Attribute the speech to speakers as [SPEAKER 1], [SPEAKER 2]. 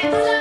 [SPEAKER 1] It's